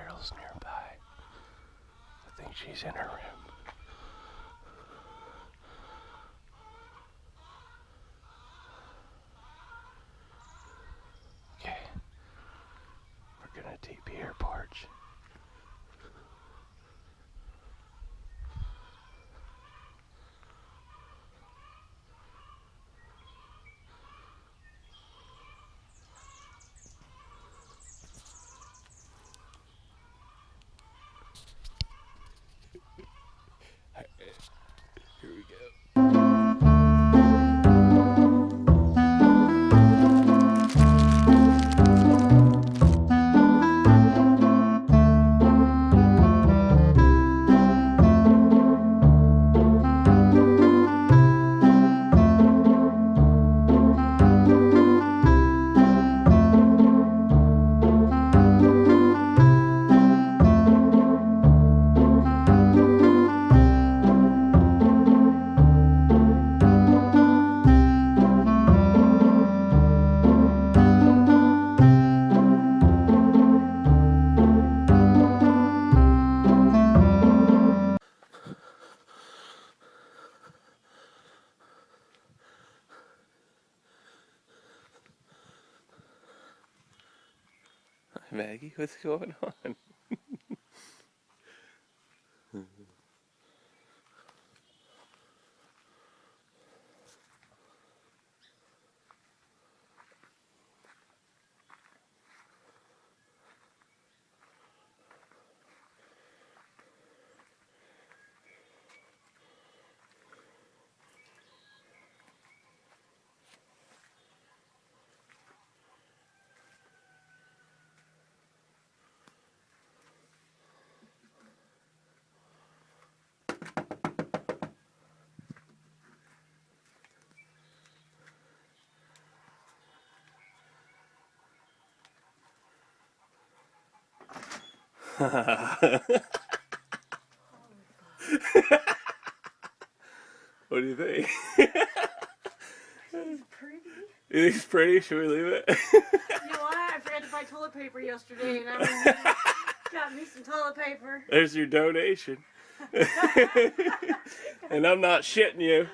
Carol's nearby. I think she's in her room. Okay. We're gonna TP her porch. Maggie, what's going on? what do you think? Pretty. you think it's pretty? Should we leave it? You know what? I forgot to buy toilet paper yesterday, and I got me some toilet paper. There's your donation. and I'm not shitting you.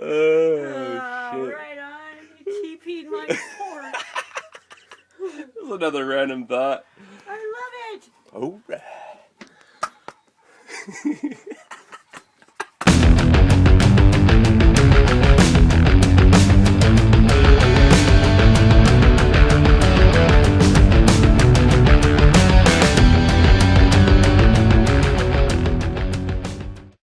Oh, uh, Oh, shit. right on. You TP'd my porch. That's another random thought. I love it. Alright.